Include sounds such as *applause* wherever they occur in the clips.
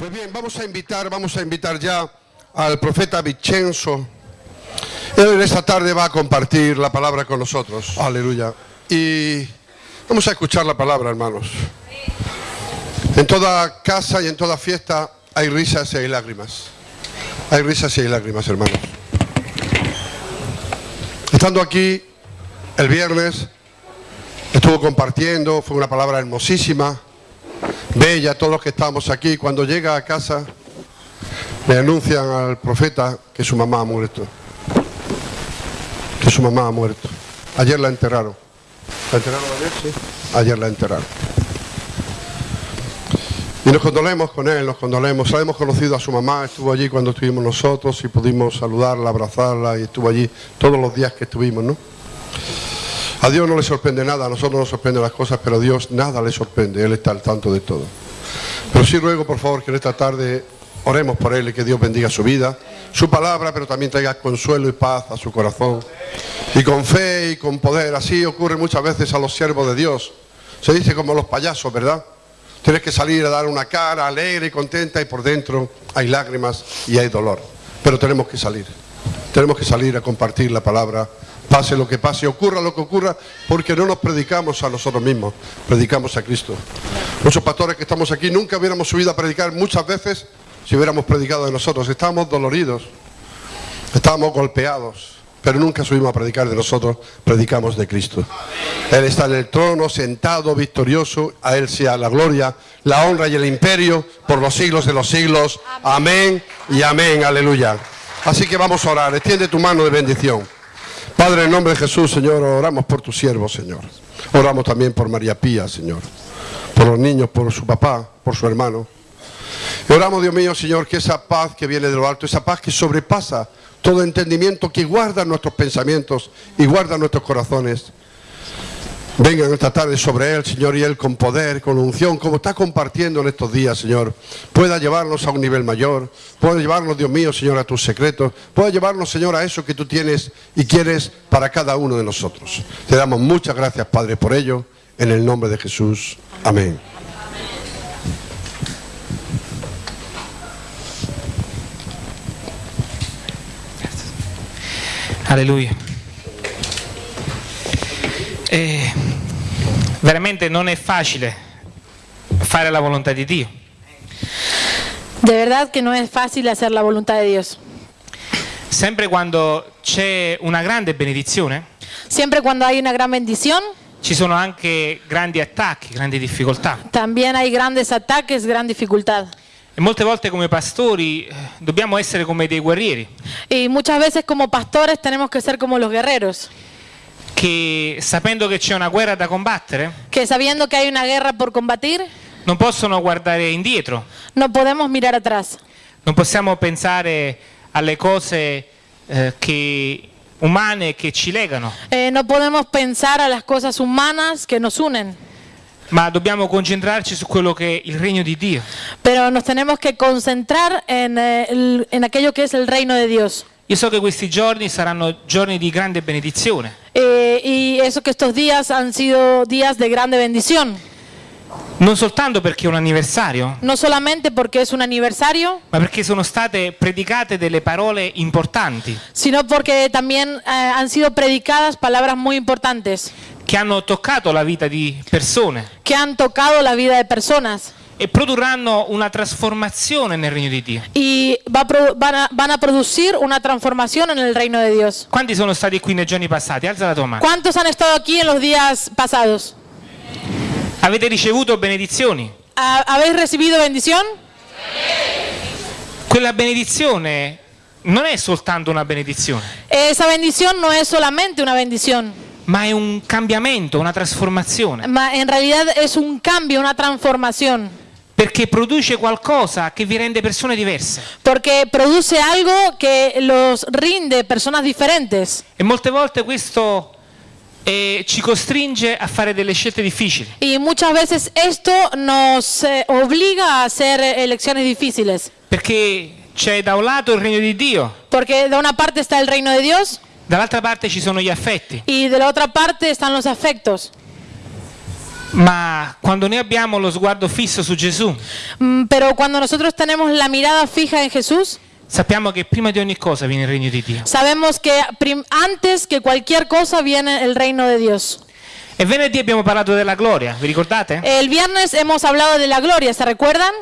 Pues bien, vamos a invitar, vamos a invitar ya al profeta Vincenzo. Él en esta tarde va a compartir la palabra con nosotros. Aleluya. Y vamos a escuchar la palabra, hermanos. En toda casa y en toda fiesta hay risas y hay lágrimas. Hay risas y hay lágrimas, hermanos. Estando aquí el viernes, estuvo compartiendo, fue una palabra hermosísima, bella, todos los que estábamos aquí. Cuando llega a casa, le anuncian al profeta que su mamá ha muerto. Que su mamá ha muerto. Ayer la enterraron. ¿La enterraron ayer? Sí. Ayer la enterraron. Y nos condolemos con él, nos condolemos. Hemos conocido a su mamá, estuvo allí cuando estuvimos nosotros y pudimos saludarla, abrazarla y estuvo allí todos los días que estuvimos, ¿no? A Dios no le sorprende nada, a nosotros nos sorprenden las cosas, pero a Dios nada le sorprende, Él está al tanto de todo. Pero sí ruego, por favor, que en esta tarde oremos por Él y que Dios bendiga su vida, su palabra, pero también traiga consuelo y paz a su corazón. Y con fe y con poder, así ocurre muchas veces a los siervos de Dios. Se dice como los payasos, ¿verdad? Tienes que salir a dar una cara alegre y contenta y por dentro hay lágrimas y hay dolor. Pero tenemos que salir. Tenemos que salir a compartir la palabra pase lo que pase, ocurra lo que ocurra, porque no nos predicamos a nosotros mismos, predicamos a Cristo. Muchos pastores que estamos aquí nunca hubiéramos subido a predicar muchas veces si hubiéramos predicado de nosotros. Estábamos doloridos, estábamos golpeados, pero nunca subimos a predicar de nosotros, predicamos de Cristo. Él está en el trono, sentado, victorioso, a Él sea la gloria, la honra y el imperio por los siglos de los siglos. Amén y amén, aleluya. Así que vamos a orar, extiende tu mano de bendición. Padre, en nombre de Jesús, Señor, oramos por tu siervo, Señor. Oramos también por María Pía, Señor. Por los niños, por su papá, por su hermano. Oramos, Dios mío, Señor, que esa paz que viene de lo alto, esa paz que sobrepasa todo entendimiento, que guarda nuestros pensamientos y guarda nuestros corazones, Vengan esta tarde sobre Él, Señor, y Él con poder, con unción, como está compartiendo en estos días, Señor, pueda llevarnos a un nivel mayor, pueda llevarnos, Dios mío, Señor, a tus secretos, pueda llevarnos, Señor, a eso que tú tienes y quieres para cada uno de nosotros. Te damos muchas gracias, Padre, por ello, en el nombre de Jesús. Amén. Aleluya. Eh, veramente non è facile fare la volontà di Dio. De verdad que no es fácil hacer la voluntad de Dios. Sempre quando c'è una grande benedizione, Siempre cuando hay una gran bendición, ci sono anche grandi attacchi, grandi difficoltà. también hay grandes ataques, gran dificultad. E molte volte come pastori eh, dobbiamo essere come dei guerrieri Y muchas veces como pastores tenemos que ser como los guerreros, che sapendo che c'è una guerra da combattere que sabiendo que hay una guerra por combatir, non possono guardare indietro, no podemos mirar atrás. non possiamo pensare alle cose eh, che- umane che ci legano, Eh, no podemos pensar a las cosas humanas que nos unen, ma dobbiamo concentrarci su quello che è il regno di Dio. pero nos tenemos que concentrar en, eh, el- en aquello que es el reino de Dios. Io so che questi giorni saranno giorni di grande benedizione, Eh, y eso que estos días han sido días de grande bendición, non soltanto perché è un anniversario, no solamente porque es un aniversario, ma perché sono state predicate delle parole importanti. sino porque también eh, han sido predicadas palabras muy importantes. Che hanno toccato la vita di persone. Que han tocado la vida de personas e produrranno una trasformazione nel regno di Dio. y va a van, a, van a producir una transformación en el reino de Dios. Quanti sono stati qui nei giorni passati? Alza la tua mano. ¿Cuántos han estado aquí en los días pasados? Avete ricevuto benedizioni? ¿Ha- ¿Habéis recibido bendición? Quella benedizione non è soltanto una benedizione, Esa bendición no es solamente una bendición, ma è un cambiamento, una trasformazione, ma en realidad es un cambio, una transformación, perché produce qualcosa che vi rende persone diverse. porque produce algo que los rinde personas diferentes. E molte volte questo eh, ci costringe a fare delle scelte difficili. Y muchas veces esto nos eh, obliga a hacer elecciones difíciles, Perché c'è da un lato il regno di Dio, porque de una parte está el reino de Dios dall'altra parte ci sono gli affetti. y de la otra parte están los afectos. Ma quando noi abbiamo lo sguardo fisso su Gesù, Mm, Pero cuando nosotros tenemos la mirada fija en Jesús, sappiamo che prima di ogni cosa viene il regno di Dio. sabemos que antes que cualquier cosa viene el reino de Dios. E venerdì abbiamo parlato della gloria, vi ricordate? El viernes hemos hablado de la gloria, ¿se recuerdan?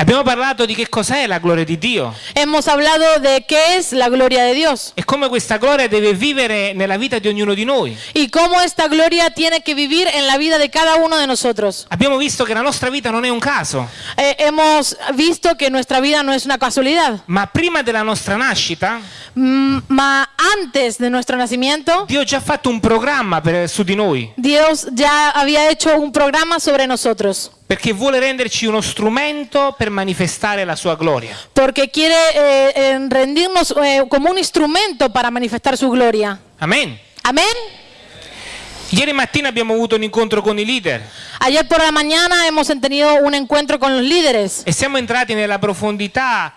Abbiamo parlato di che cos'è la gloria di Dio Hemos hablado de qué es la gloria de Dios. E come questa gloria deve vivere nella vita di ognuno di noi. y cómo esta gloria tiene que vivir en la vida de cada uno de nosotros. Abbiamo visto che la nostra vita non è un caso, Eh, hemos visto que nuestra vida no es una casualidad, ma prima della nostra nascita Mm, ma antes de nuestro nacimiento, Dio ha già fatto un programma per- su di noi, Dios ya había hecho un programa sobre nosotros, perché vuole renderci uno strumento per manifestare la sua gloria. porque quiere eh, eh, rendirnos eh, como un instrumento para manifestar su gloria. Amen. Amén. Ieri mattina abbiamo avuto un incontro con i leader Ayer por la mañana hemos tenido un encuentro con los líderes e siamo entrati nella profondità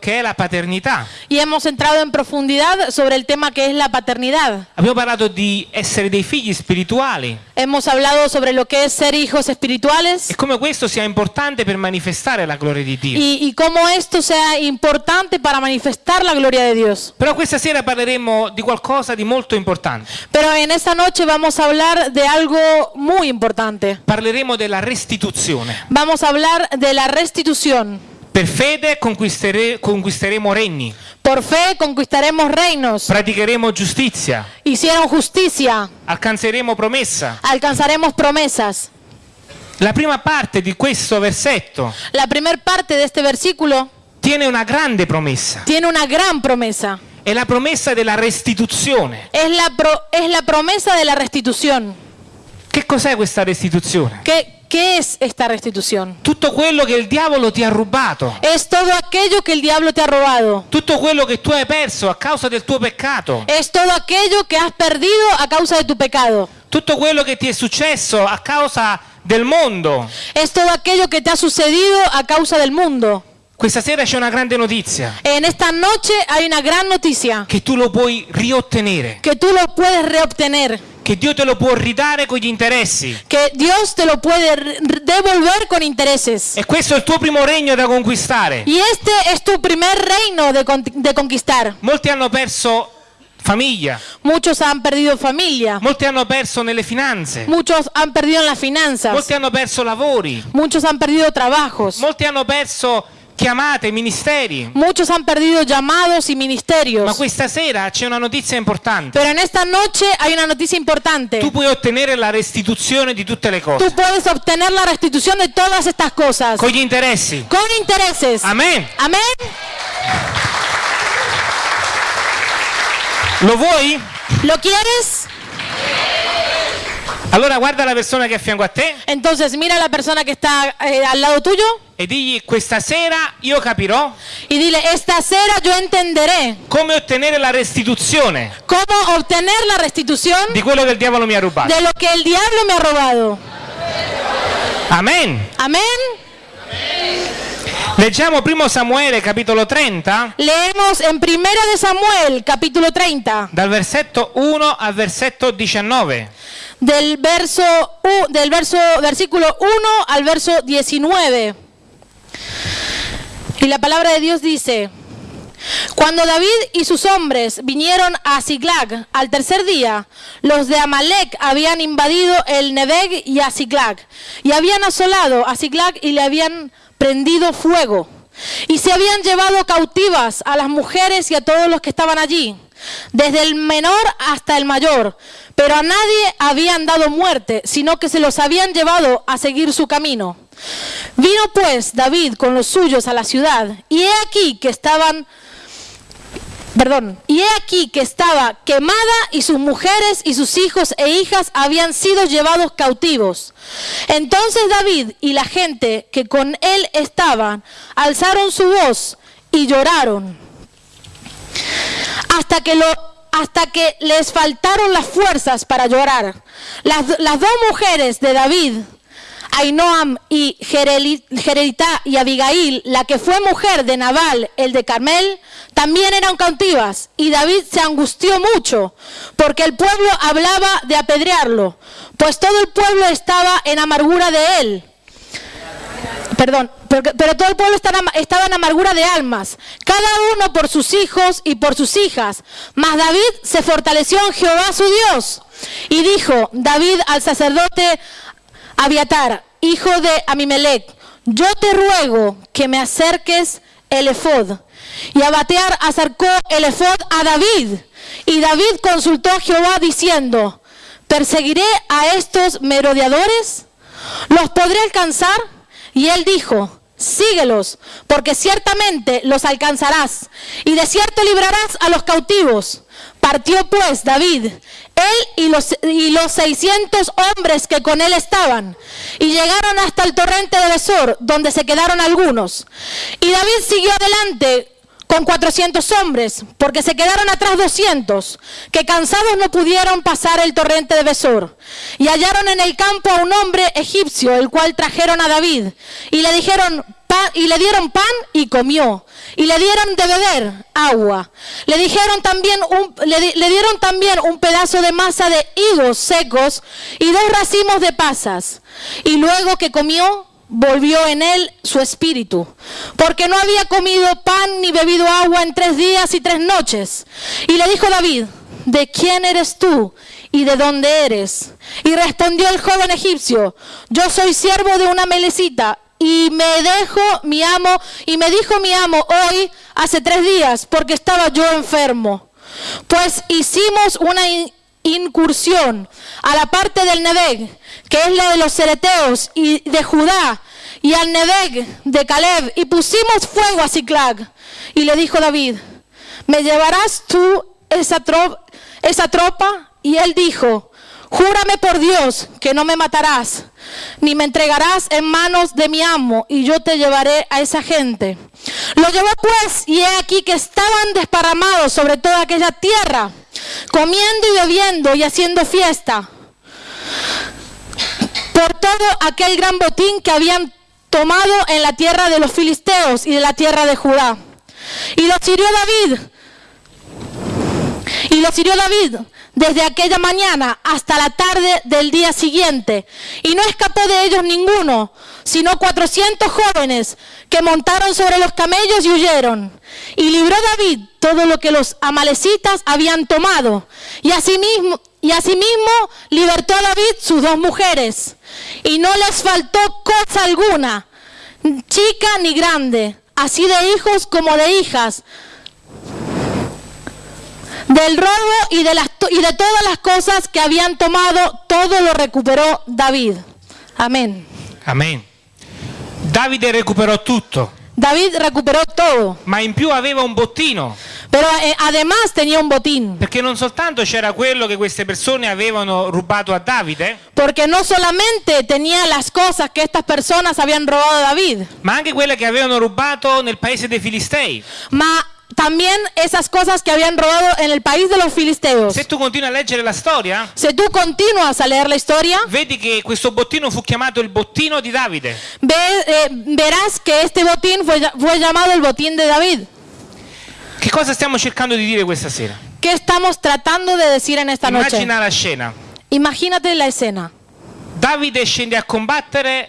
che è la paternità. y hemos entrado en profundidad sobre el tema que es la paternidad. Abbiamo parlato di essere dei figli spirituali Hemos hablado sobre lo que es ser hijos espirituales e come questo sia importante per manifestare la gloria di Dio. y, y cómo esto sea importante para manifestar la gloria de Dios. Però questa sera parleremo di qualcosa di molto importante. Pero en esta noche vamos a hablar de algo muy importante. Parleremo della restituzione. Vamos a hablar de la restitución. Per fede conquistere- conquisteremo regni, Por fe conquistaremos reinos. praticheremo giustizia, Hicieron justicia. alcanzeremo promessa. Alcanzaremos promesas. La prima parte di questo versetto La primera parte de este versículo tiene una grande promessa. tiene una gran promesa. È la promessa della restituzione. Es la, pro- es la promesa de la restitución. Che cos'è questa restituzione? ¿Qué, ¿Qué es esta restitución? Tutto quello che il diavolo ti ha rubato, Es todo aquello que el diablo te ha robado. tutto quello che tu hai perso a causa del tuo peccato, Es todo aquello que has perdido a causa de tu pecado. tutto quello che ti è successo a causa del mondo. Es todo aquello que te ha sucedido a causa del mundo. Questa sera c'è una grande notizia, En esta noche hay una gran noticia. che tu lo puoi riottenere, Que tú lo puedes reobtener. Che Dio te lo può ridare con gli interessi. Te lo devolver con intereses. E questo è il tuo primo regno da conquistare. Y este es tu primer reino de, con- de conquistar. Molti hanno perso famiglia, Muchos han perdido familia. molti hanno perso nelle finanze, Muchos han perdido en las finanzas. molti hanno perso lavori, Muchos han perdido trabajos. molti hanno perso chiamate, ministeri. Muchos han perdido llamados y Ma ministerios. questa sera c'è una notizia importante. Pero en esta noche hay una noticia importante. Tu puoi ottenere la restituzione di tutte le Tú puedes obtener la restitución de todas estas cosas. con gli interessi. Con intereses. Amen. Amén. Lo vuoi? ¿Lo quieres? Allora guarda la persona che è a fianco a te Entonces mira la persona que está eh, al lado tuyo e digli questa sera io capirò y dile, esta cera yo entenderé come ottenere la restituzione cómo obtener la restitución di quello che il diavolo mi ha rubato. de lo que el diablo me ha robado. Amen. Amén. Leggiamo primo Samuele capitolo 30 Leemos en Primera de Samuel, capítulo 30, dal versetto 1 al versetto 19. Del verso del verso versículo 1 al verso 19. Y la palabra de Dios dice: Cuando David y sus hombres vinieron a Siglag al tercer día, los de Amalek habían invadido el Nebeg y a Siglag, y habían asolado a Siglag y le habían prendido fuego. Y se habían llevado cautivas a las mujeres y a todos los que estaban allí, desde el menor hasta el mayor, pero a nadie habían dado muerte, sino que se los habían llevado a seguir su camino. Vino pues David con los suyos a la ciudad, y he aquí que estaban Perdón, y he aquí que estaba quemada y sus mujeres y sus hijos e hijas habían sido llevados cautivos. Entonces David y la gente que con él estaban alzaron su voz y lloraron hasta que les faltaron las fuerzas para llorar. Las, dos mujeres de David Ainoam y Jereditá y Abigail, la que fue mujer de Nabal, el de Carmel, también eran cautivas. Y David se angustió mucho, porque el pueblo hablaba de apedrearlo, pues todo el pueblo estaba en amargura de él. Perdón, pero, todo el pueblo estaba, estaba en amargura de almas, cada uno por sus hijos y por sus hijas. Mas David se fortaleció en Jehová su Dios. Y dijo David al sacerdote Abiatar, hijo de Amimelech, yo te ruego que me acerques el efod. Y Abatear acercó el efod a David. Y David consultó a Jehová diciendo, ¿perseguiré a estos merodeadores? ¿Los podré alcanzar? Y él dijo, síguelos, porque ciertamente los alcanzarás, y de cierto librarás a los cautivos. Partió pues David, él y los, y los 600 hombres que con él estaban, y llegaron hasta el torrente de Besor, donde se quedaron algunos. Y David siguió adelante con 400 hombres, porque se quedaron atrás 200, que cansados no pudieron pasar el torrente de Besor. Y hallaron en el campo a un hombre egipcio, el cual trajeron a David, y le dijeron y le dieron pan y comió, y le dieron de beber agua. Le dijeron también un, le dieron también un pedazo de masa de higos secos y dos racimos de pasas. Y luego que comió, volvió en él su espíritu, porque no había comido pan ni bebido agua en tres días y tres noches. Y le dijo David, ¿de quién eres tú y de dónde eres? Y respondió el joven egipcio, yo soy siervo de una melecita. Y me dejo mi amo, y me dijo mi amo hoy, hace tres días, porque estaba yo enfermo. Pues hicimos una in- incursión a la parte del Nebeg, que es la de los cereteos y de Judá, y al Nebeg de Caleb, y pusimos fuego a Ciclag. Y le dijo David, ¿me llevarás tú esa, esa tropa? Y él dijo, júrame por Dios que no me matarás, ni me entregarás en manos de mi amo, y yo te llevaré a esa gente. Lo llevó pues, y he aquí que estaban desparramados sobre toda aquella tierra, comiendo y bebiendo y haciendo fiesta por todo aquel gran botín que habían tomado en la tierra de los filisteos y de la tierra de Judá. Y los hirió David. Y los hirió David desde aquella mañana hasta la tarde del día siguiente. Y no escapó de ellos ninguno, sino 400 jóvenes que montaron sobre los camellos y huyeron. Y libró David todo lo que los amalecitas habían tomado. Y asimismo, y asimismo libertó a David sus dos mujeres. Y no les faltó cosa alguna, chica ni grande, así de hijos como de hijas, del robo y de, las, y de todas las cosas que habían tomado, todo lo recuperó David. Amén. Amen. Davide recuperò tutto, David recuperó todo, ma in più aveva un bottino, pero eh, además tenía un botín, perché non soltanto c'era quello che queste persone avevano rubato a Davide, porque no solamente tenía las cosas que estas personas habían robado a David, ma anche quelle che avevano rubato nel paese dei Filistei. ma también esas cosas que habían robado en el país de los filisteos. Se tu continui a leggere la storia, Si tú continúas a leer la historia, vedi che questo bottino fu chiamato il bottino di Davide. ve- eh, verás que este botín fue, fue llamado el botín de David. Che cosa stiamo cercando di dire questa sera? ¿Qué estamos tratando de decir en esta noche? Immagina la scena. Imagínate la escena. Davide scende a combattere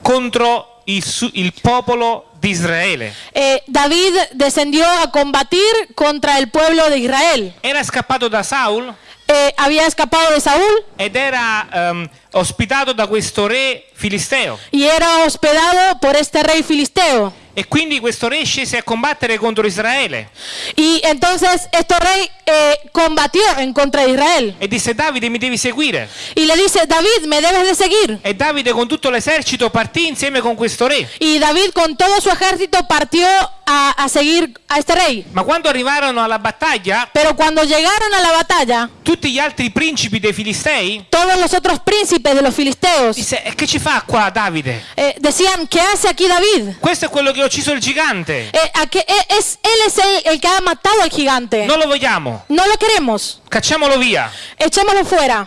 contro il, su- il popolo di Israele. Eh, David descendió a combatir contra el pueblo de Israel. Era scappato da Saul Eh, había escapado de Saúl ed era ehm, ospitato da questo re filisteo. y era hospedado por este rey filisteo. E quindi questo re scese a combattere contro Israele Y entonces este rey eh, combatió en contra de Israel. e disse Davide mi devi seguire. Y le dice, David, me debes de seguir. E Davide con tutto l'esercito partì insieme con questo re. Y David con todo su ejército partió a, a seguir a este rey. Ma quando arrivarono alla battaglia, Pero cuando llegaron a la batalla, tutti gli altri principi dei Filistei todos los otros príncipes de los filisteos disse "E che ci fa qua Davide? eh, decían, ¿qué hace aquí David? Questo è quello che ha ucciso il gigante. Eh, ¿a qué- eh, es, él es el, el que ha matado al gigante. Non lo vogliamo. No lo queremos. Cacciamolo via. Echémoslo fuera.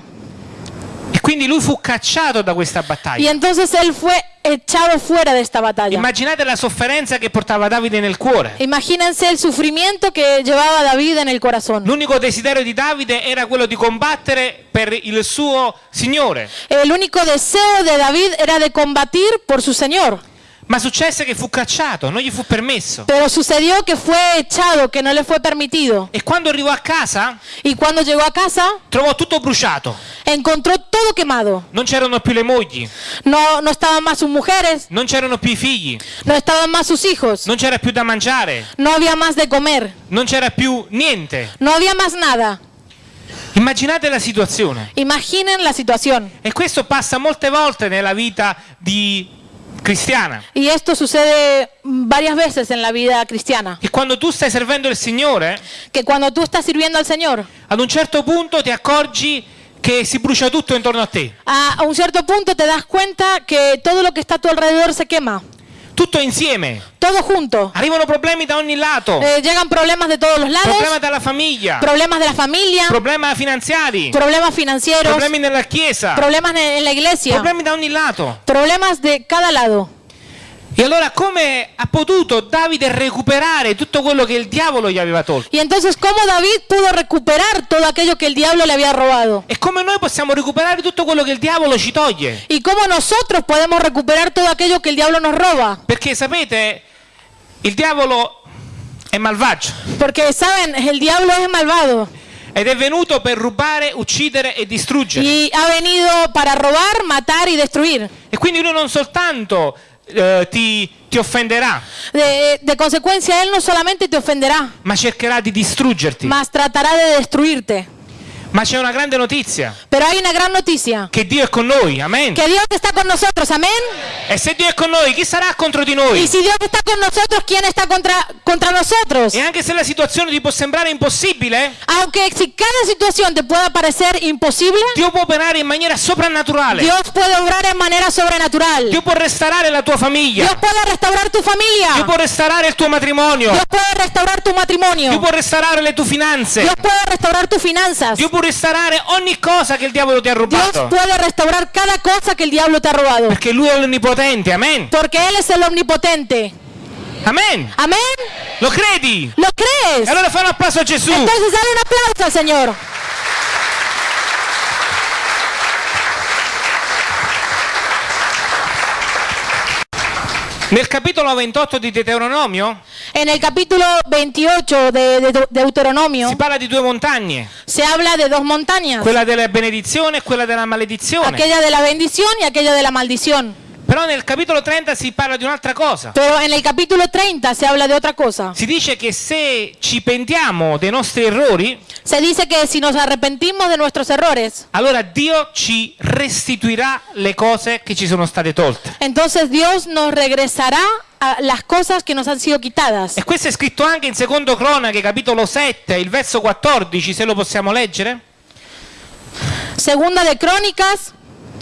E quindi lui fu cacciato da questa Y battaglia. entonces él fue echado fuera de esta batalla. Immaginate la sofferenza che portava Davide nel cuore. Imagínense el sufrimiento que llevaba David en el corazón. L'unico desiderio di Davide era quello di combattere per il suo Signore. El único deseo de David era de combatir por su Señor. Ma successe che fu cacciato, non gli fu permesso. Pero sucedió que fue echado, que no le fue permitido. E quando arrivò a casa Y cuando llegó a casa, trovò tutto bruciato. encontró todo quemado. Non c'erano più le mogli, No, no estaban más sus mujeres, non c'erano più i figli, no estaban más sus hijos, non c'era più da mangiare, no había más de comer, non c'era più niente. no había más nada. Immaginate la situazione. Imaginen la situación. E questo passa molte volte nella vita di cristiana. Y esto sucede varias veces en la vida cristiana. Che quando tu stai servendo il Signore, Que cuando tú estás sirviendo al Señor, ad un certo punto ti accorgi che si brucia tutto intorno a te. a a un cierto punto te das cuenta que todo lo que está a tu alrededor se quema. Tutto insieme. Todo junto. Arrivano problemi da ogni lato. Eh, llegan problemas de todos los lados, Problema dalla famiglia, problemas de la familia, problemi finanziari, problemas financieros, problemi nella chiesa, problemas en en la iglesia, problemi da ogni lato. problemas de cada lado. E allora come ha potuto Davide recuperare tutto quello che il diavolo gli aveva tolto? Y entonces, ¿cómo David pudo recuperar todo aquello que el diablo le había robado? E come noi possiamo recuperare tutto quello che il diavolo ci toglie? ¿Y cómo nosotros podemos recuperar todo aquello que el diablo nos roba? Perché sapete, il diavolo è malvagio Porque, ¿saben? El diablo es malvado ed è venuto per rubare, uccidere e distruggere. y ha venido para robar, matar y destruir. E quindi lui non soltanto eh, ti, ti offenderà, De, de consecuencia, él no solamente te ofenderá, ma cercherà di distruggerti. mas tratará de destruirte. Ma c'è una grande notizia, Pero hay una gran noticia, che Dio è con noi, amen. que Dios está con nosotros, amén. E se Dio è con noi, chi sarà contro di Y noi? si Dios está con nosotros, ¿quién está contra, contra nosotros? E anche se la situazione ti può sembrare impossibile, Aunque si cada situación te pueda parecer imposible, Dio può operare in maniera soprannaturale. Dios puede obrar en manera sobrenatural. Dio può restaurare la tua famiglia. Dios puede restaurar tu Dio familia. può restaurare il tuo matrimonio. Dios puede restaurar tu Dio matrimonio. può restaurare le tue finanze. Dios puede restaurar tus finanzas. Dio può restaurare ogni cosa che il diavolo ti ha Dios rubato. puede restaurar cada cosa que el diablo te ha robado. Perché lui è l'onnipotente, amen. Porque Él es el omnipotente. Amen. Amén. Lo credi? ¿Lo crees? Allora fai un applauso a Gesù. Entonces dale un aplauso al Señor. Nel capitolo 28 di Deuteronomio En el capítulo 28 de, de Deuteronomio si parla di due montagne, se habla de dos montañas. quella della benedizione e quella della maledizione. Aquella de la bendición y aquella de la Però nel capitolo 30 si parla di un'altra cosa. Pero en el capítulo 30 se habla de otra cosa. Si dice che se ci pentiamo dei nostri errori, Se dice que si nos arrepentimos de nuestros errores, allora Dio ci restituirà le cose che ci sono state tolte. entonces Dios nos regresará a las cosas que nos han sido quitadas. E questo è scritto anche in secondo Cronache, capitolo 7, il verso 14, se lo possiamo leggere. Segunda de Crónicas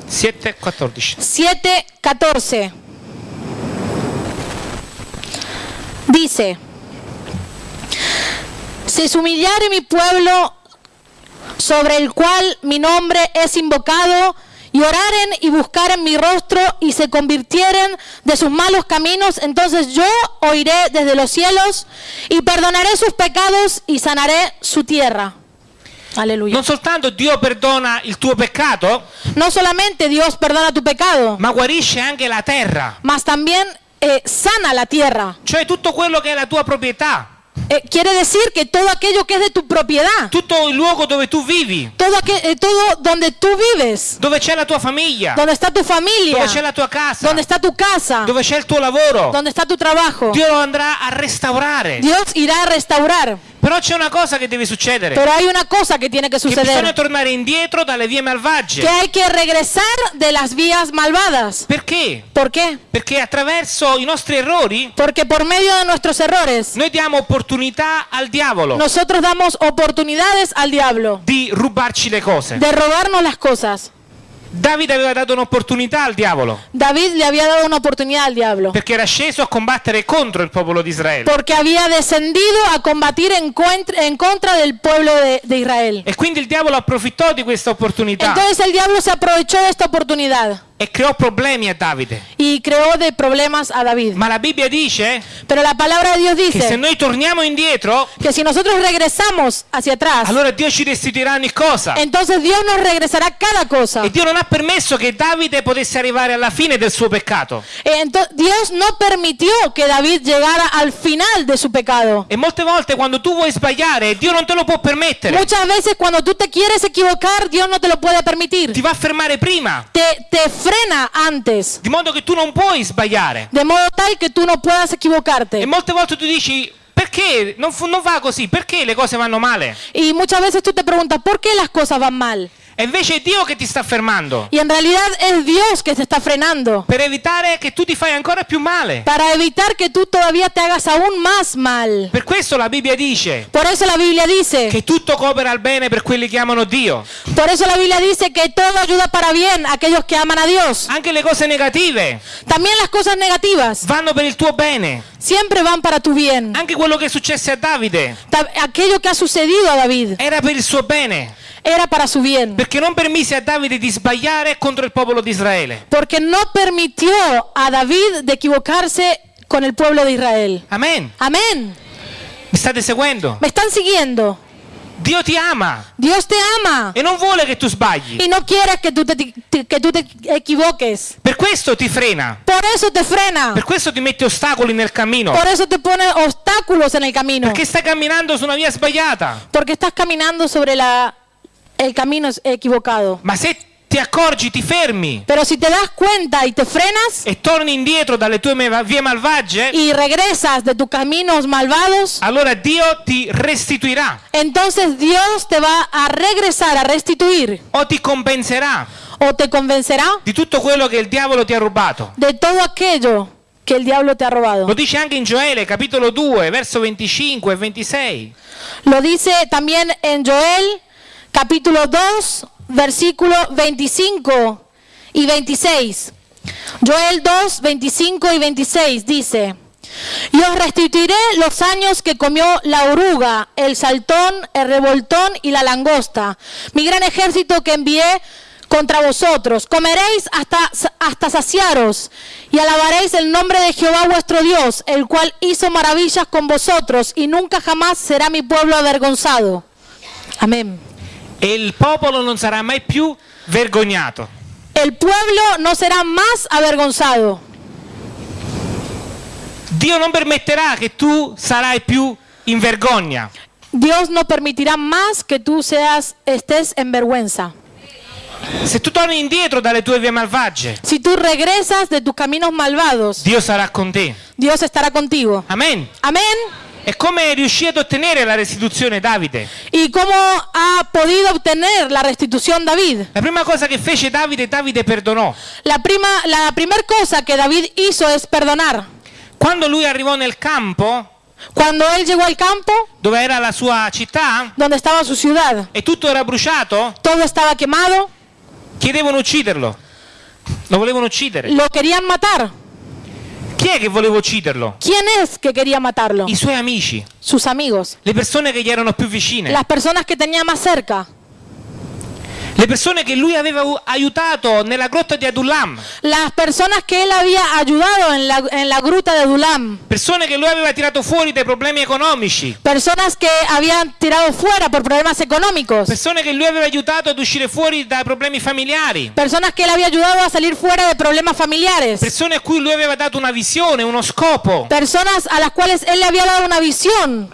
7, 14. 7:14. Dice, si se humillare mi pueblo sobre el cual mi nombre es invocado, y oraren y buscaren mi rostro y se convirtieren de sus malos caminos, entonces yo oiré desde los cielos y perdonaré sus pecados y sanaré su tierra. Aleluya. Non soltanto Dio perdona il tuo peccato, No solamente Dios perdona tu pecado, ma guarisce anche la terra, mas también eh, sana la tierra. cioè tutto quello che è la tua proprietà, Eh, quiere decir que todo aquello que es de tu propiedad, tutto il luogo dove tu vivi, todo, aquel- eh, todo donde tú vives, dove c'è la tua famiglia, donde está tu familia, dove c'è la tua casa, donde está tu casa, dove c'è il tuo lavoro, donde está tu trabajo, Dio lo andrà a restaurare. Dios irá a restaurar. Però c'è una cosa che deve succedere, Pero hay una cosa que tiene que che bisogna suceder, tornare indietro dalle vie que malvagie. hay que regresar de las vías malvadas. Perché? ¿Por qué? Perché attraverso i nostri errori Porque por medio de nuestros errores, noi diamo opportunità al diavolo nosotros damos oportunidades al diablo di rubarci le cose, de robarnos las cosas, Davide aveva dato un'opportunità al diavolo David le había dado una oportunidad al diablo. perché era sceso a combattere contro il popolo di Israele. Porque había descendido a combatir en, contra del pueblo de, de Israel. E quindi il diavolo approfittò di questa opportunità Entonces el diablo se aprovechó de esta oportunidad e creò problemi a Davide. y creó de problemas a David. Ma la Bibbia dice Pero la palabra de Dios che se dice noi torniamo indietro, que si nosotros regresamos hacia atrás, allora Dio ci restituirà ogni cosa. entonces Dios nos regresará cada cosa. E Dio non ha permesso che Davide potesse arrivare alla fine del suo peccato. Entonces, Dios no permitió que David llegara al final de su pecado. E molte volte quando tu vuoi sbagliare, Dio non te lo può permettere. Muchas veces cuando tú te quieres equivocar, Dios no te lo puede permitir. Ti va a fermare prima, Te, te frena antes, di modo che tu non puoi sbagliare. de modo tal que tú no puedas E equivocarte. molte volte tu dici, perché non, non va così? Perché le cose vanno male? Y muchas veces tú te preguntas, ¿por qué las cosas van mal? E invece è Dio che ti sta fermando Y en realidad es Dios que te está frenando per evitare che tu ti fai ancora più male. para evitar que tú todavía te hagas aún más mal. Per questo la Bibbia dice Por eso la Biblia dice, che tutto coopera al bene per quelli che amano Dio. por eso la Biblia dice que todo ayuda para bien a aquellos que aman a Dios. Anche le cose negative También las cosas negativas vanno per il tuo bene. siempre van para tu bien. Anche quello che successe a Davide Aquello que ha sucedido a David era per il suo bene, era para su bien. perché non permise a Davide di sbagliare contro il popolo di Israele. Porque no permitió a David de equivocarse con el pueblo de Israel. Amen. Amén. Mi state seguendo? ¿Me están siguiendo? Dio ti ama Dios te ama e non vuole che tu sbagli. y no quiere que tú te, te- que tú te equivoques. Per questo ti frena. Por eso te frena. Per questo ti mette ostacoli nel cammino. Por eso te pone obstáculos en el camino. Perché stai camminando su una via sbagliata. Porque estás caminando sobre la, el camino equivocado. Ma se ti accorgi, ti fermi Pero si te das cuenta y te frenas e torni indietro dalle tue me- vie malvagie, y regresas de tus caminos malvados, allora Dio ti restituirà entonces Dios te va a regresar a restituir o ti compenserà o te convencerá di tutto quello che il diavolo ti ha rubato. de todo aquello que el diablo te ha robado. Lo dice anche in Gioele, capitolo 2, verso 25 e 26. Lo dice también en Joel capítulo 2 versículo 25 y 26. Joel 2, 25 y 26 dice, y os restituiré los años que comió la oruga, el saltón, el revoltón y la langosta, mi gran ejército que envié contra vosotros. Comeréis hasta, hasta saciaros y alabaréis el nombre de Jehová vuestro Dios, el cual hizo maravillas con vosotros y nunca jamás será mi pueblo avergonzado. Amén. E il popolo non sarà mai più vergognato. El pueblo no será más avergonzado. Dio non permetterà che tu sarai più in vergogna. Dios no permitirá más que tú seas estés en vergüenza. Se tu torni indietro dalle tue vie malvagie, Si tú regresas de tus caminos malvados, Dio sarà con te. Dios estará contigo. Amen. Amén. E come riuscì ad ottenere la restituzione Davide? ¿Y cómo ha podido obtener la restitución David? La prima cosa che fece Davide, Davide perdonò. La prima, la primera cosa que David hizo es perdonar. Quando lui arrivò nel campo, Cuando él llegó al campo, dove era la sua città, donde estaba su ciudad, e tutto era bruciato, todo estaba quemado, chiedevano ucciderlo. Lo volevano uccidere. lo querían matar. Chi è che voleva ucciderlo? ¿Quién es que quería matarlo? I suoi amici, Sus amigos, le persone che gli erano più vicine, las personas que tenía más cerca, le persone che lui aveva aiutato nella grotta di Adullam, las personas que él había ayudado en la, en la gruta de Dulam, persone che lui aveva tirato fuori dai problemi economici, personas que habían tirado fuera por problemas económicos, persone che lui aveva aiutato ad uscire fuori dai problemi familiari, personas que él había ayudado a salir fuera de problemas familiares, persone a cui lui aveva dato una visione, uno scopo. personas a las cuales él le había dado una visión.